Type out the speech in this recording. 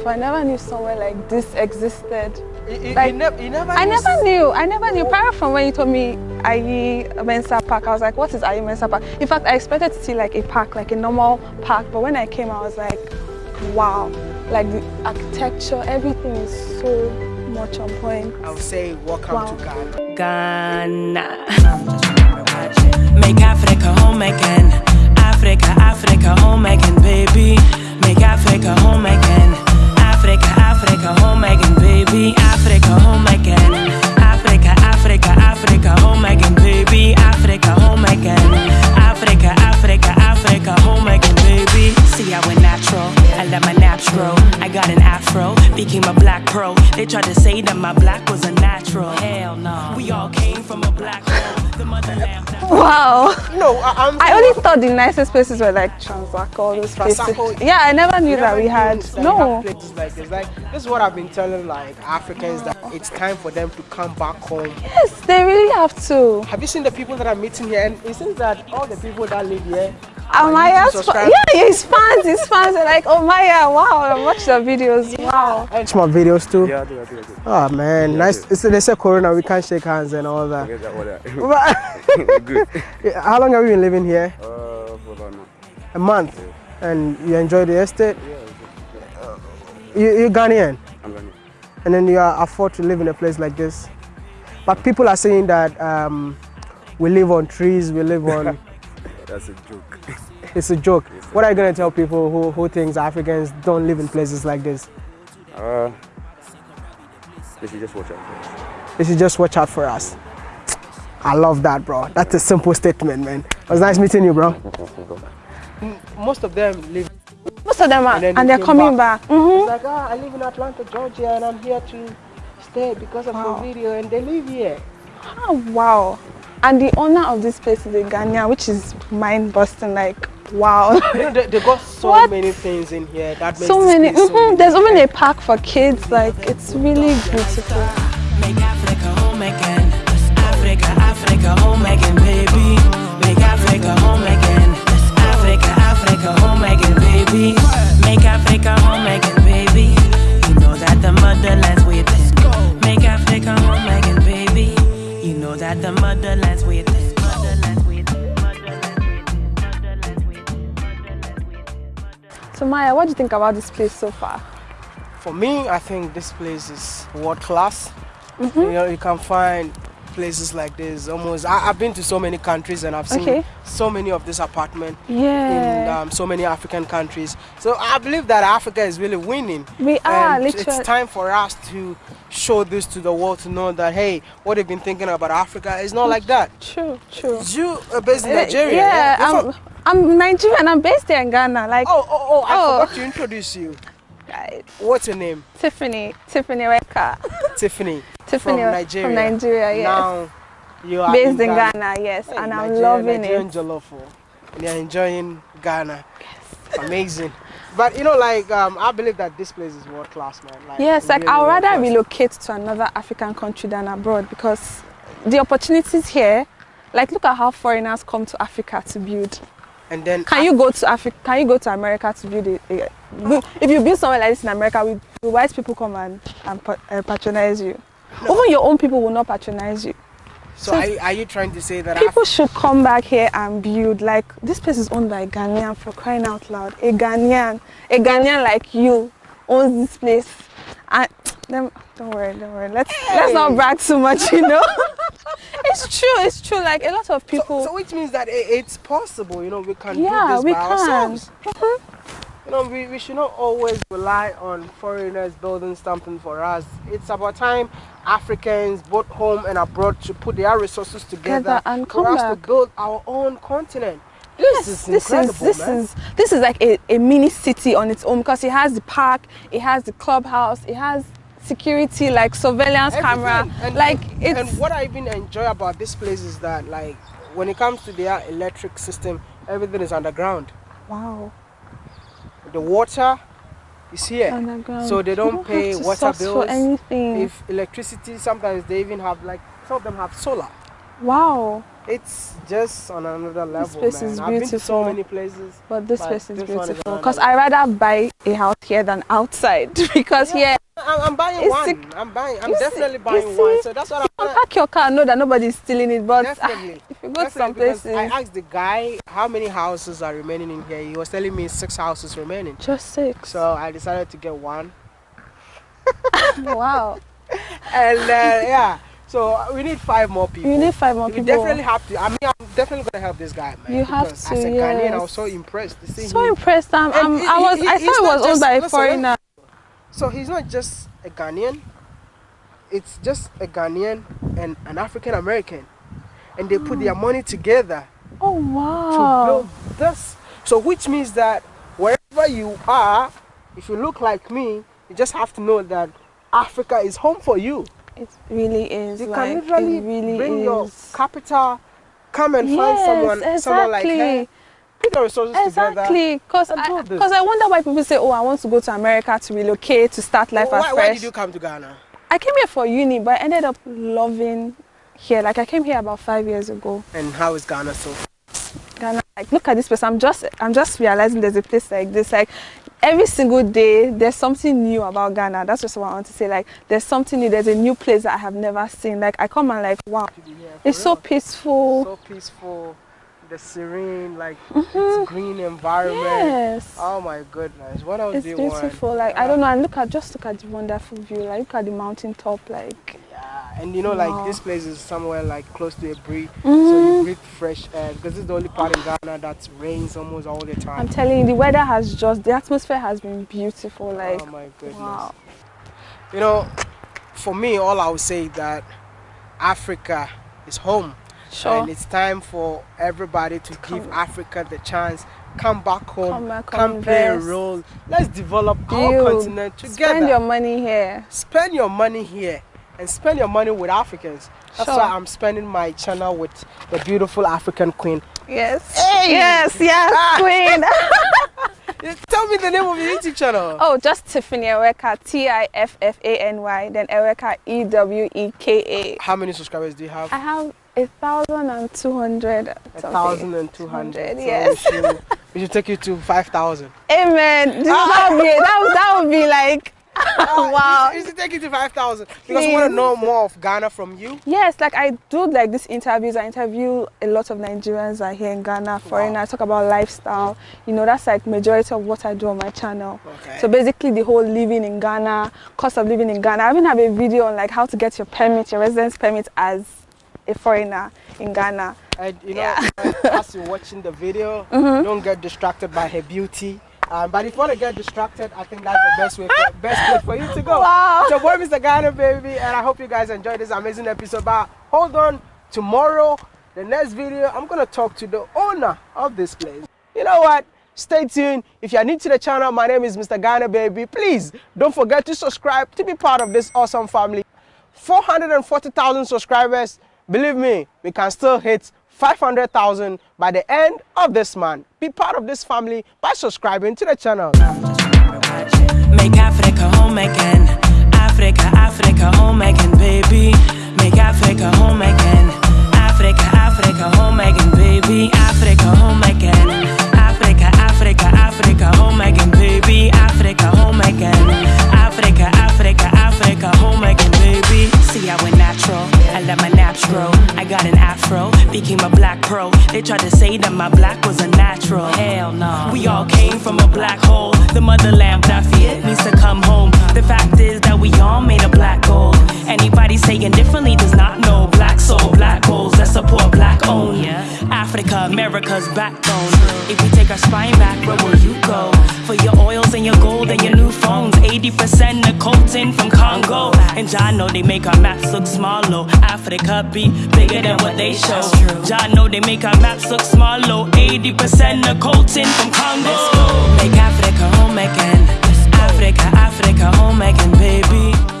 before. I never knew somewhere like this existed. You, like, you, never, you never I knew never knew. I never knew. Apart from when you told me Ayi Mensah Park, I was like, what is Ayi Mensah Park? In fact, I expected to see like a park, like a normal park. But when I came, I was like, wow. Like the architecture, everything is so much on point. I would say welcome Wow. to Ghana. Ghana. Make Africa home again. Africa, Africa I an afro. Became a black pro. They tried to say that my black was a natural. Hell no. We all came from a black hole. The motherland. Wow. No, I, I'm I only thought the nicest places were like Trasacco, all those places. Trasacco. Yeah, I never knew You that we knew had. that No. have places like this. Like this is what I've been telling like Africans that it's time for them to come back home. Yes, they really have to. Have you seen the people that are meeting here? And it seems that all the people that live here. Oh, are Amaya's YouTube fa- subscribers. yeah, his fans, his fans are like, oh Maya, wow, I watched the videos, wow. Watch my videos too. Yeah, I do, I do, I do. Oh man, nice. It's, they say Corona, we can't shake hands and all that. Forget that, all that. But- Good. How long have you been living here? Uh, for about now. A month. And you enjoy the estate? Yeah, it's. You, you're Ghanaian, I'm gonna. and then you are afford to live in a place like this. But people are saying that um, we live on trees, we live on. That's a joke. It's a joke. What are you gonna tell people who, who thinks Africans don't live in places like this? Uh, they should just watch out for us. They should just watch out for us. I love that, bro. That's a simple statement, man. It was nice meeting you, bro. Most of them live. Most of them are, And then and, they they're coming back. Mhm. It's like, ah, I live in Atlanta, Georgia, and I'm here to stay because of Wow. the video, and they live here. Oh, wow. And the owner of this place is a Ghanaian, which is mind busting. Like, wow. You know, they, they got so What? many things in here that makes so many. place so mhm, There's even a park for kids. Like, it's really beautiful. So, Maya, what do you think about this place so far? For me, I think this place is world class. Mm-hmm. You know, you can find places like this almost. I, I've been to so many countries and I've seen Okay. so many of these apartments in um, so many African countries. So I believe that Africa is really winning. We are, and literally. It's time for us to show this to the world to know that hey, what they've been thinking about Africa is not like that. True, true. You are based in Uh, Nigeria. Yeah, You're I'm, I'm Nigerian. I'm based here in Ghana. Like, Oh, oh, oh! I Oh. forgot to introduce you. What's your name? Tiffany, Tiffany Eweka. Tiffany. Tiffany from Nigeria. From Nigeria, yes. Now you are based in Ghana, yes, Hey, and I'm loving Nigerian it. jollof, oh. and you're enjoying Ghana. Yes. Amazing. But you know, like um, I believe that this place is world class, man. Like, Yes, like really I'd rather class. relocate to another African country than abroad because the opportunities here, like look at how foreigners come to Africa to build. And then Can you go to Africa? Can you go to America to build it? If you build somewhere like this in America, will white people come and, and uh, patronize you? Even your own people will not patronize you. So are, you- are you trying to say that People should come back here and build. Like this place is owned by a Ghanaian for crying out loud. A Ghanaian, a Ghanaian like you owns this place. And them, don't worry, don't worry. Let's let's not brag too much, you know. it's true, it's true. Like a lot of people. so, so which means that it, it's possible, you know, we can Yeah, do this we by can. ourselves. Mm-hmm. You know, we, we should not always rely on foreigners building something for us. It's about time Africans, both home and abroad, to put their resources together Together and for come us back. to build our own continent. Yes, This is this is this man. is this is like a, a mini city on its own because it has the park, it has the clubhouse, it has security like surveillance camera. And, like and, it's and what I even enjoy about this place is that like when it comes to their electric system, everything is underground. wow. The water is here. Underground. So they don't have pay water bills. for anything. If electricity, sometimes they even have like some of them have solar. wow. It's just on another level, This place man. is I've been to so many places. But this But place is this beautiful. Because I rather buy a house here than outside. because here, I'm, I'm buying It's one. sick. I'm buying. I'm see- definitely you buying see? one. So that's what I'm. park your car, know that nobody's stealing it. But ah, Definitely. if you go to some places, I asked the guy how many houses are remaining in here. He was telling me six houses remaining. just six. So I decided to get one. wow. And uh, yeah, so we need five more people. You need five more we people. definitely have to. I mean, I'm definitely gonna help this guy, man. You have to, As a Ghanaian, I was so impressed to see so him. impressed. I'm, I'm, I was. I thought it was owned just- by a foreigner. So he's not just a Ghanaian. It's just a Ghanaian and an African American, and they put their money together Oh wow. to build this. So which means that wherever you are, if you look like me, you just have to know that Africa is home for you. It really is. You like, can literally really bring is. your capital, come and find someone, exactly. someone like her, put resources. Exactly, because I, cause I wonder why people say, "Oh, I want to go to America to relocate to start life oh, why, afresh." why did you come to Ghana? I came here for uni, but I ended up loving here. Like I came here about five years ago. And how is Ghana so? Ghana, like look at this place. I'm just, I'm just realizing there's a place like this. Like every single day, there's something new about Ghana. That's just what I want to say. Like there's something new. There's a new place that I have never seen. Like I come and like, wow, it's so peaceful. so peaceful, the serene, like it's green environment. Mm-hmm. Yes. Oh my goodness, what else It's do you want? beautiful. Like I don't know, and look at just look at the wonderful view. Like look at the mountain top. Like Yeah, and you know, Wow. like this place is somewhere like close to a breeze, so Mm-hmm. you breathe fresh air because it's the only part in Ghana that rains almost all the time. I'm telling you, the weather has just the atmosphere has been beautiful. Like oh my goodness. wow. You know, for me, all I would say that Africa is home. Sure. And it's time for everybody to give Africa the chance. Come back home. Come back, come play a role. Let's develop our continent together. Spend your money here. spend your money here and spend your money with Africans. That's Sure. why I'm spending my channel with the beautiful African queen. Yes. Hey! Yes, yes, Ah. queen. Tell me the name of your YouTube channel. oh, just Tiffany Eweka, T I F F A N Y, then Eweka, E W E K A. How many subscribers do you have? I have a thousand and two hundred. A thousand and two hundred. So Yes. we, should, we should take you to five thousand. Amen. That would be that, that would be like ah, wow. We should take you to five thousand because we want to know more of Ghana from you. Yes, like I do like these interviews. I interview a lot of Nigerians are here in Ghana, foreigners. I talk about lifestyle. You know, that's like majority of what I do on my channel. Okay. So basically, the whole living in Ghana, cost of living in Ghana. I even have a video on like how to get your permit, your residence permit as a foreigner in Ghana. And you know, Yeah. as you're watching the video, Mm-hmm. don't get distracted by her beauty. Um, but if you want to get distracted, I think that's the best way, for, best place for you to go. Wow. So, boy, Mr. Ghana, baby, and I hope you guys enjoyed this amazing episode. But hold on, tomorrow, the next video, I'm gonna talk to the owner of this place. You know what? Stay tuned. If you're new to the channel, my name is Mr. Ghana, baby. Please don't forget to subscribe to be part of this awesome family. 440,000 subscribers. Believe me, we can still hit 500,000 by the end of this month. Be part of this family by subscribing to the channel. Make Africa home again. Africa, Africa home again, baby. Make Africa home again. Africa, Africa We all came from a black hole. The motherland that feared means to come home. The fact is that we all made a black gold. Anybody saying differently does not know. Black soul, black goals that support black own. Africa, America's backbone. If we take our spine back, where will you go? For your oils and your gold and your new phones. 80% nicotine from Congo. And John know they make our maps look smaller. Africa be bigger than what they show. John know they make our maps look smaller. 80% of coltan from Congo. Let's go. Make Africa home again. Africa, Africa home again, baby.